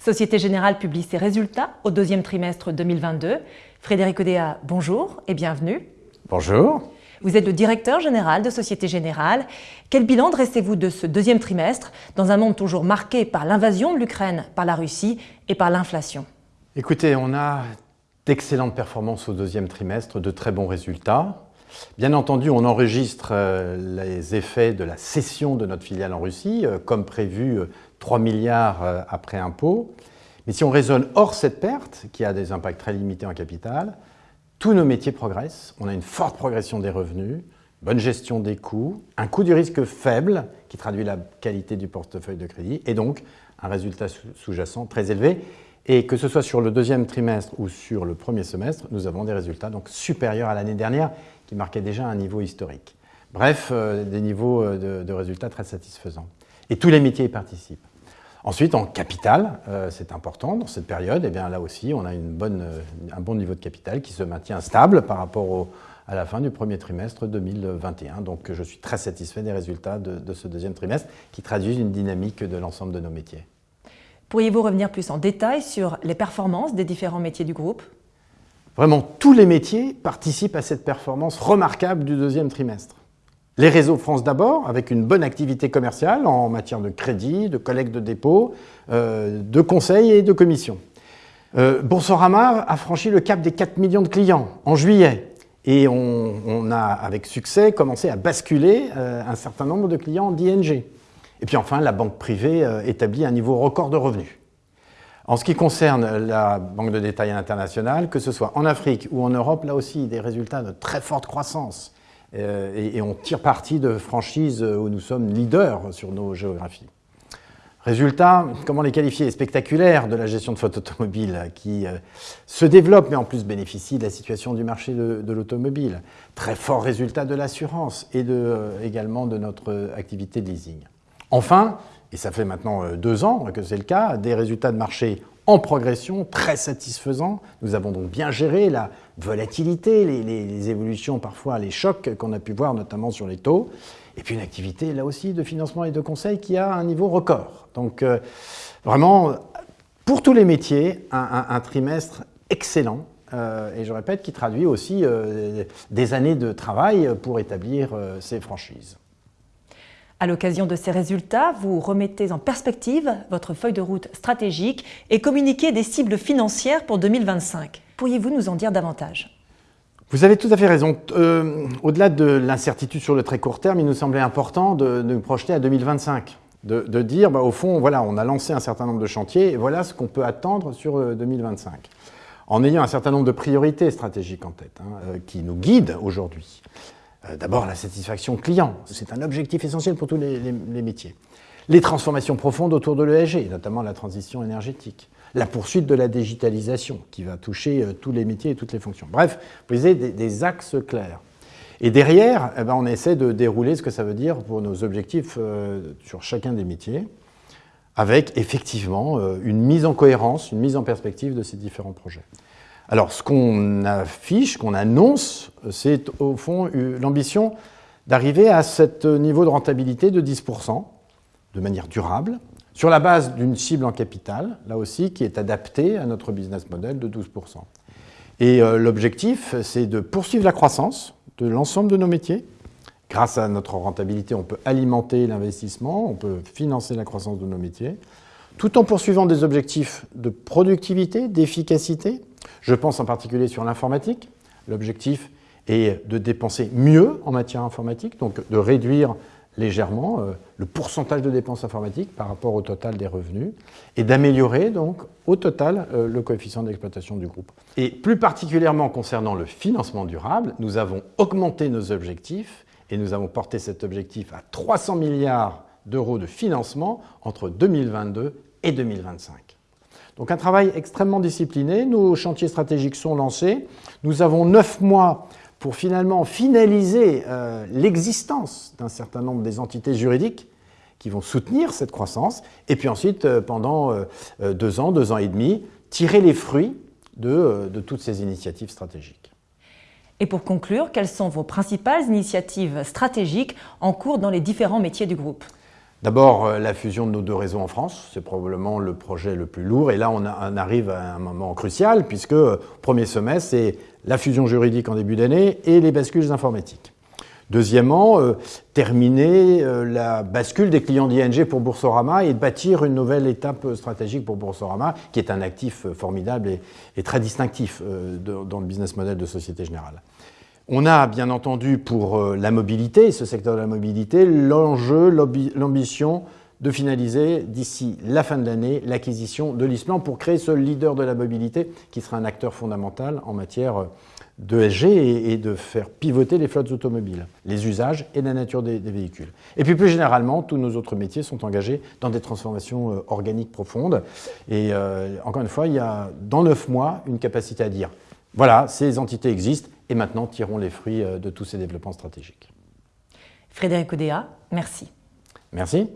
Société Générale publie ses résultats au deuxième trimestre 2022. Frédéric Odea, bonjour et bienvenue. Bonjour. Vous êtes le directeur général de Société Générale. Quel bilan dressez-vous de ce deuxième trimestre dans un monde toujours marqué par l'invasion de l'Ukraine par la Russie et par l'inflation? Écoutez, on a d'excellentes performances au deuxième trimestre, de très bons résultats. Bien entendu, on enregistre euh, les effets de la cession de notre filiale en Russie, euh, comme prévu 3 euh, milliards après impôt. Mais si on raisonne hors cette perte, qui a des impacts très limités en capital, tous nos métiers progressent. On a une forte progression des revenus, bonne gestion des coûts, un coût du risque faible, qui traduit la qualité du portefeuille de crédit, et donc un résultat sous-jacent très élevé. Et que ce soit sur le deuxième trimestre ou sur le premier semestre, nous avons des résultats donc supérieurs à l'année dernière, qui marquait déjà un niveau historique. Bref, euh, des niveaux euh, de, résultats très satisfaisants. Et tous les métiers y participent. Ensuite, en capital, euh, c'est important dans cette période, et eh bien là aussi, on a une bonne, un bon niveau de capital qui se maintient stable par rapport à la fin du premier trimestre 2021. Donc je suis très satisfait des résultats de, de ce deuxième trimestre qui traduisent une dynamique de l'ensemble de nos métiers. Pourriez-vous revenir plus en détail sur les performances des différents métiers du groupe? Vraiment, tous les métiers participent à cette performance remarquable du deuxième trimestre. Les réseaux France d'abord, avec une bonne activité commerciale en matière de crédit, de collecte de dépôts, euh, de conseils et de commissions. Euh, Boursorama a franchi le cap des 4 millions de clients en juillet. Et on, a, avec succès, commencé à basculer euh, un certain nombre de clients d'ING. Et puis enfin, la banque privée établit un niveau record de revenus. En ce qui concerne la banque de détail internationale, que ce soit en Afrique ou en Europe, là aussi, des résultats de très forte croissance. Euh, et, on tire parti de franchises où nous sommes leaders sur nos géographies. Résultat, comment les qualifier Spectaculaire de la gestion de flotte automobile qui euh, se développe mais en plus bénéficie de la situation du marché de, l'automobile. Très fort résultat de l'assurance et euh, également de notre activité de leasing. Enfin, et ça fait maintenant deux ans que c'est le cas, des résultats de marché en progression, très satisfaisants. Nous avons donc bien géré la volatilité, les, évolutions, parfois les chocs qu'on a pu voir, notamment sur les taux. Et puis une activité, là aussi, de financement et de conseil qui a un niveau record. Donc euh, vraiment, pour tous les métiers, un, trimestre excellent. Euh, et je répète, qui traduit aussi des années de travail pour établir ces franchises. À l'occasion de ces résultats, vous remettez en perspective votre feuille de route stratégique et communiquez des cibles financières pour 2025. Pourriez-vous nous en dire davantage? Vous avez tout à fait raison. Euh, au-delà de l'incertitude sur le très court terme, il nous semblait important de, nous projeter à 2025. De, dire, bah, au fond, voilà, on a lancé un certain nombre de chantiers et voilà ce qu'on peut attendre sur 2025. Euh, en ayant un certain nombre de priorités stratégiques en tête, hein, euh, qui nous guident aujourd'hui. Euh, d'abord, la satisfaction client, c'est un objectif essentiel pour tous les, métiers. Les transformations profondes autour de l'ESG, notamment la transition énergétique. La poursuite de la digitalisation, qui va toucher euh, tous les métiers et toutes les fonctions. Bref, vous voyez, des, axes clairs. Et derrière, eh ben, on essaie de dérouler ce que ça veut dire pour nos objectifs euh, sur chacun des métiers, avec effectivement une mise en cohérence, une mise en perspective de ces différents projets. Alors, ce qu'on affiche, qu'on annonce, c'est au fond l'ambition d'arriver à ce niveau de rentabilité de 10%, de manière durable, sur la base d'une cible en capital, là aussi, qui est adaptée à notre business model de 12%. Et euh, l'objectif, c'est de poursuivre la croissance de l'ensemble de nos métiers. Grâce à notre rentabilité, on peut alimenter l'investissement, on peut financer la croissance de nos métiers, tout en poursuivant des objectifs de productivité, d'efficacité, je pense en particulier sur l'informatique. L'objectif est de dépenser mieux en matière informatique, donc de réduire légèrement euh, le pourcentage de dépenses informatiques par rapport au total des revenus et d'améliorer donc au total euh, le coefficient d'exploitation du groupe. Et plus particulièrement concernant le financement durable, nous avons augmenté nos objectifs et nous avons porté cet objectif à 300 milliards d'euros de financement entre 2022 et 2025. Donc un travail extrêmement discipliné. Nos chantiers stratégiques sont lancés. Nous avons neuf mois pour finalement finaliser euh, l'existence d'un certain nombre des entités juridiques qui vont soutenir cette croissance. Et puis ensuite, euh, pendant euh, deux ans, deux ans et demi, tirer les fruits de, de toutes ces initiatives stratégiques. Et pour conclure, quelles sont vos principales initiatives stratégiques en cours dans les différents métiers du groupe? D'abord, euh, la fusion de nos deux réseaux en France, c'est probablement le projet le plus lourd. Et là, on, arrive à un moment crucial, puisque euh, premier semestre, c'est la fusion juridique en début d'année et les bascules informatiques. Deuxièmement, euh, terminer la bascule des clients d'ING pour Boursorama et bâtir une nouvelle étape stratégique pour Boursorama, qui est un actif formidable et, très distinctif dans le business model de Société Générale. On a bien entendu pour euh, la mobilité, ce secteur de la mobilité, l'enjeu, l'ambition de finaliser d'ici la fin de l'année l'acquisition de l'ISPLAN pour créer ce leader de la mobilité qui sera un acteur fondamental en matière d'ESG et, de faire pivoter les flottes automobiles, les usages et la nature des, véhicules. Et puis plus généralement, tous nos autres métiers sont engagés dans des transformations euh, organiques profondes. Et euh, encore une fois, il y a dans neuf mois une capacité à dire voilà, ces entités existent et maintenant tirons les fruits euh, de tous ces développements stratégiques. Frédéric Oudéa, merci. Merci.